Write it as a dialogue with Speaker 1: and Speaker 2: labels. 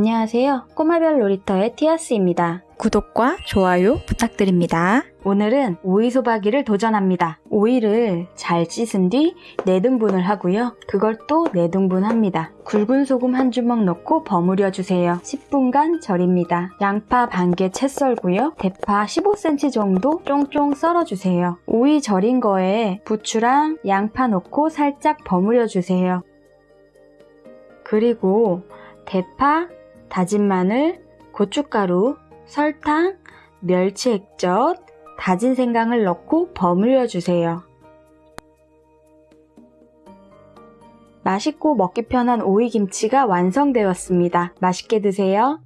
Speaker 1: 안녕하세요. 꼬마별 놀이터의 티아스입니다.
Speaker 2: 구독과 좋아요 부탁드립니다.
Speaker 1: 오늘은 오이 소박이를 도전합니다. 오이를 잘 씻은 뒤 4등분을 하고요. 그걸 또 4등분합니다. 굵은 소금 한 주먹 넣고 버무려 주세요. 10분간 절입니다. 양파 반 개 채 썰고요. 대파 15cm 정도 쫑쫑 썰어 주세요. 오이 절인 거에 부추랑 양파 넣고 살짝 버무려 주세요. 그리고 대파, 다진 마늘, 고춧가루, 설탕, 멸치 액젓, 다진 생강을 넣고 버무려 주세요. 맛있고 먹기 편한 오이김치가 완성되었습니다. 맛있게 드세요.